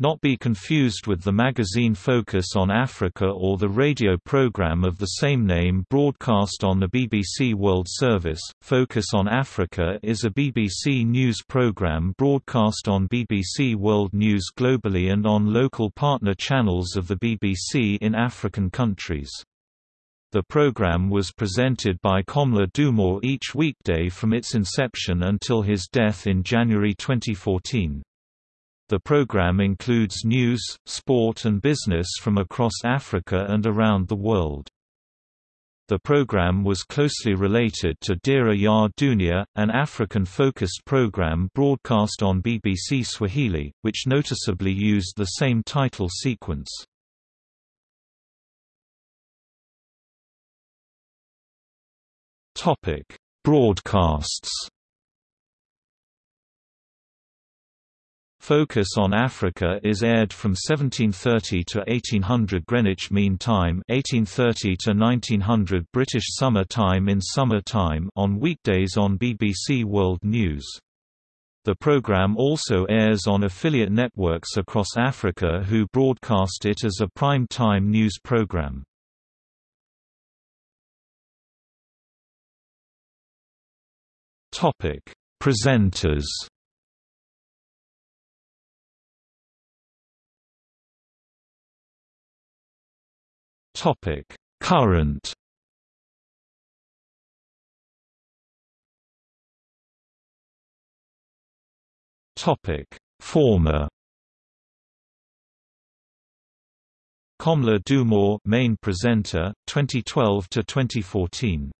Not be confused with the magazine Focus on Africa or the radio program of the same name broadcast on the BBC World Service. Focus on Africa is a BBC news program broadcast on BBC World News globally and on local partner channels of the BBC in African countries. The program was presented by Komla Dumor each weekday from its inception until his death in January 2014. The program includes news, sport and business from across Africa and around the world. The program was closely related to Dira ya Dunia, an African-focused program broadcast on BBC Swahili, which noticeably used the same title sequence. Broadcasts Focus on Africa is aired from 1730 to 1800 Greenwich Mean Time 1830 to 1900 British Summer Time in summer time on weekdays on BBC World News. The programme also airs on affiliate networks across Africa who broadcast it as a prime-time news programme. Presenters Topic: Current. Topic: Former. Komla Dumor, main presenter, 2012 to 2014.